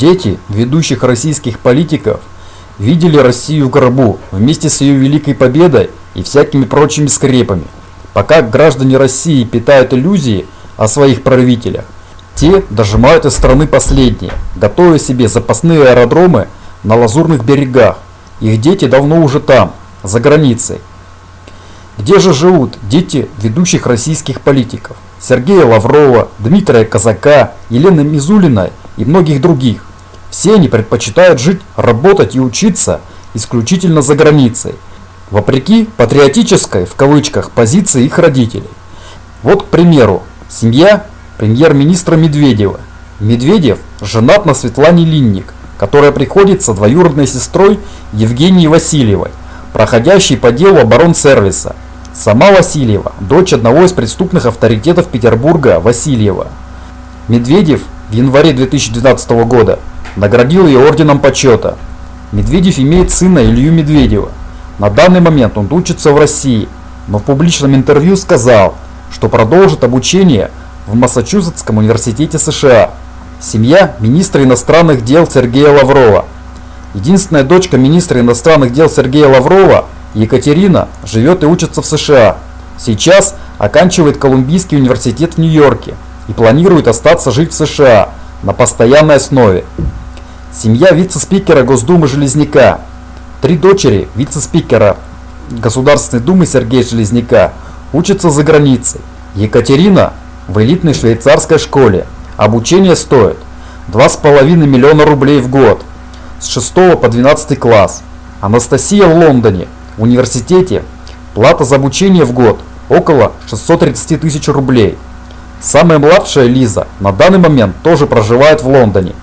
Дети ведущих российских политиков видели Россию в гробу вместе с ее великой победой и всякими прочими скрепами. Пока граждане России питают иллюзии о своих правителях, те дожимают из страны последние, готовя себе запасные аэродромы на лазурных берегах. Их дети давно уже там, за границей. Где же живут дети ведущих российских политиков? Сергея Лаврова, Дмитрия Казака, Елены Мизулиной и многих других. Все они предпочитают жить, работать и учиться исключительно за границей, вопреки патриотической, в кавычках, позиции их родителей. Вот, к примеру, семья премьер-министра Медведева. Медведев женат на Светлане Линник, которая приходится двоюродной сестрой Евгении Васильевой, проходящей по делу оборонсервиса. Сама Васильева – дочь одного из преступных авторитетов Петербурга Васильева. Медведев в январе 2012 года наградил ее орденом почета. Медведев имеет сына Илью Медведева. На данный момент он учится в России, но в публичном интервью сказал, что продолжит обучение в Массачусетском университете США. Семья министра иностранных дел Сергея Лаврова. Единственная дочка министра иностранных дел Сергея Лаврова, Екатерина, живет и учится в США. Сейчас оканчивает Колумбийский университет в Нью-Йорке и планирует остаться жить в США на постоянной основе. Семья вице-спикера Госдумы Железняка. Три дочери вице-спикера Государственной Думы Сергея Железняка учатся за границей. Екатерина в элитной швейцарской школе. Обучение стоит 2,5 миллиона рублей в год с 6 по 12 класс. Анастасия в Лондоне, в университете, плата за обучение в год около 630 тысяч рублей. Самая младшая Лиза на данный момент тоже проживает в Лондоне.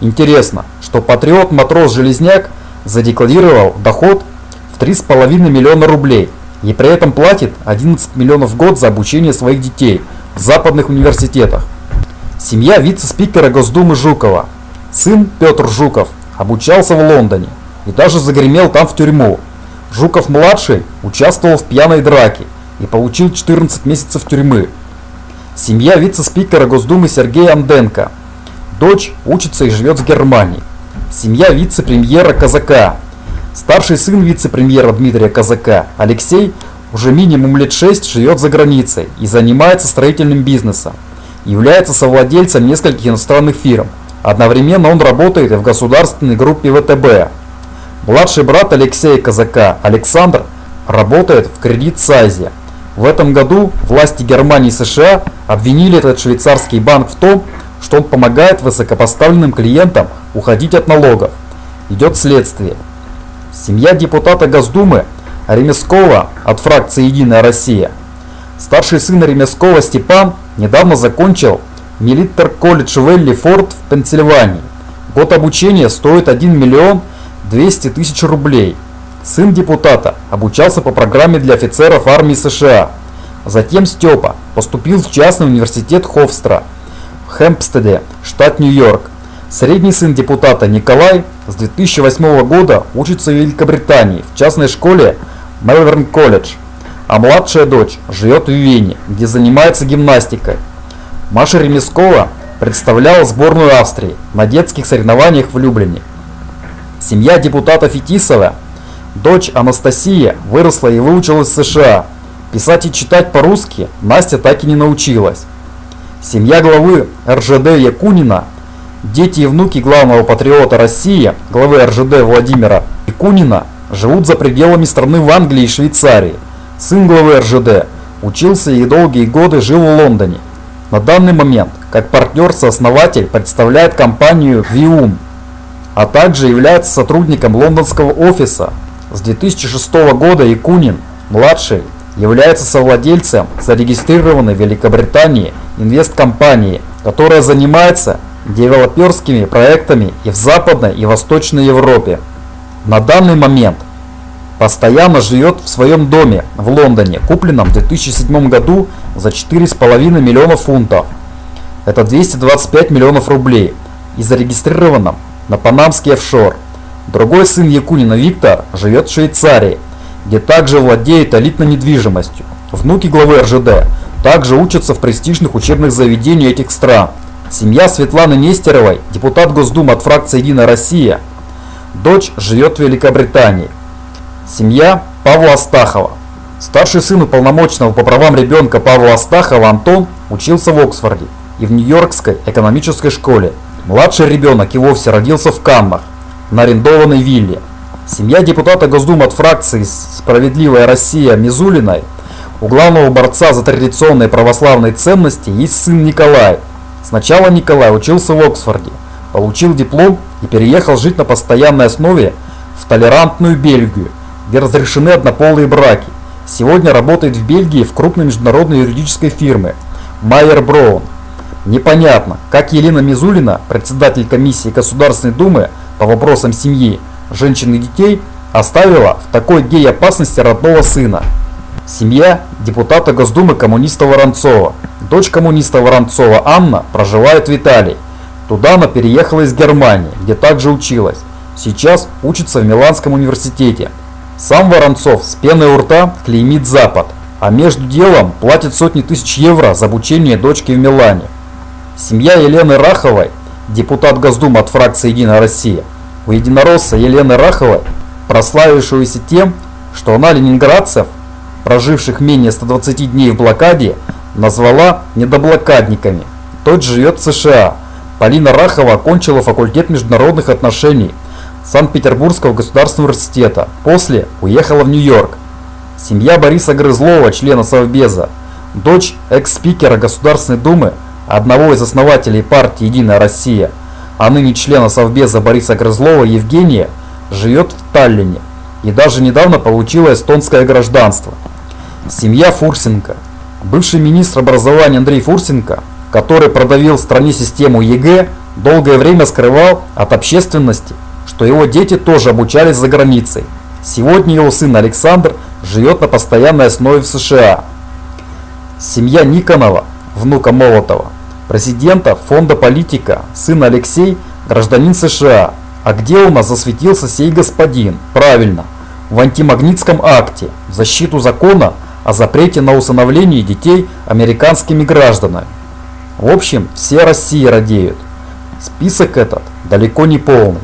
Интересно, что патриот-матрос Железняк задекларировал доход в 3,5 миллиона рублей и при этом платит 11 миллионов в год за обучение своих детей в западных университетах. Семья вице-спикера Госдумы Жукова. Сын Петр Жуков обучался в Лондоне и даже загремел там в тюрьму. Жуков-младший участвовал в пьяной драке и получил 14 месяцев тюрьмы. Семья вице-спикера Госдумы Сергея Анденко. Дочь учится и живет в Германии. Семья вице-премьера Казака. Старший сын вице-премьера Дмитрия Казака, Алексей, уже минимум лет 6 живет за границей и занимается строительным бизнесом. Является совладельцем нескольких иностранных фирм. Одновременно он работает и в государственной группе ВТБ. Младший брат Алексея Казака, Александр, работает в кредит Сайзе. В этом году власти Германии и США обвинили этот швейцарский банк в том, что он помогает высокопоставленным клиентам уходить от налогов. Идет следствие. Семья депутата Госдумы Ремескова от фракции «Единая Россия». Старший сын Ремескова Степан недавно закончил Милитер колледж Велли Форд в Пенсильвании. Год обучения стоит 1 миллион 200 тысяч рублей. Сын депутата обучался по программе для офицеров армии США. Затем Степа поступил в частный университет Хофстра в Хэмпстеде, штат Нью-Йорк. Средний сын депутата Николай с 2008 года учится в Великобритании в частной школе Мелверн колледж, а младшая дочь живет в Вене, где занимается гимнастикой. Маша Ремескова представляла сборную Австрии на детских соревнованиях в Люблине. Семья депутата Фетисова Дочь Анастасия выросла и выучилась в США. Писать и читать по-русски Настя так и не научилась. Семья главы РЖД Якунина, дети и внуки главного патриота России, главы РЖД Владимира Якунина, живут за пределами страны в Англии и Швейцарии. Сын главы РЖД учился и долгие годы жил в Лондоне. На данный момент, как партнер-сооснователь, представляет компанию Vium, а также является сотрудником лондонского офиса с 2006 года Якунин, младший, является совладельцем зарегистрированной в Великобритании инвесткомпании, которая занимается девелоперскими проектами и в Западной и Восточной Европе. На данный момент постоянно живет в своем доме в Лондоне, купленном в 2007 году за 4,5 миллиона фунтов. Это 225 миллионов рублей и зарегистрированном на панамский офшор. Другой сын Якунина Виктор живет в Швейцарии, где также владеет элитной недвижимостью. Внуки главы РЖД также учатся в престижных учебных заведениях этих стран. Семья Светланы Нестеровой, депутат Госдумы от фракции «Единая Россия». Дочь живет в Великобритании. Семья Павла Астахова. Старший сын уполномоченного по правам ребенка Павла Астахова Антон учился в Оксфорде и в Нью-Йоркской экономической школе. Младший ребенок и вовсе родился в Каннах, на арендованной вилле. Семья депутата Госдумы от фракции «Справедливая Россия» Мизулиной у главного борца за традиционные православные ценности есть сын Николай. Сначала Николай учился в Оксфорде, получил диплом и переехал жить на постоянной основе в толерантную Бельгию, где разрешены однополые браки. Сегодня работает в Бельгии в крупной международной юридической фирме Майер Броун. Непонятно, как Елена Мизулина, председатель комиссии Государственной Думы по вопросам семьи, женщин и детей, оставила в такой гей-опасности родного сына. Семья депутата Госдумы коммуниста Воронцова. Дочь коммуниста Воронцова Анна проживает в Италии. Туда она переехала из Германии, где также училась. Сейчас учится в Миланском университете. Сам Воронцов с пеной у рта клеймит Запад, а между делом платит сотни тысяч евро за обучение дочки в Милане. Семья Елены Раховой, депутат Госдумы от фракции «Единая Россия», у единоросса Елены Раховой, прославившегося тем, что она ленинградцев, проживших менее 120 дней в блокаде, назвала недоблокадниками. Тот живет в США. Полина Рахова окончила факультет международных отношений Санкт-Петербургского государственного университета. После уехала в Нью-Йорк. Семья Бориса Грызлова, члена Совбеза, дочь экс-спикера Государственной Думы одного из основателей партии «Единая Россия», а ныне члена Совбеза Бориса Грызлова Евгения, живет в Таллине и даже недавно получила эстонское гражданство. Семья Фурсенко. Бывший министр образования Андрей Фурсенко, который продавил в стране систему ЕГЭ, долгое время скрывал от общественности, что его дети тоже обучались за границей. Сегодня его сын Александр живет на постоянной основе в США. Семья Никонова, внука Молотова, президента фонда политика, сын Алексей, гражданин США. А где у нас засветился сей господин? Правильно, в антимагнитском акте в защиту закона о запрете на усыновление детей американскими гражданами. В общем, все России радеют. Список этот далеко не полный.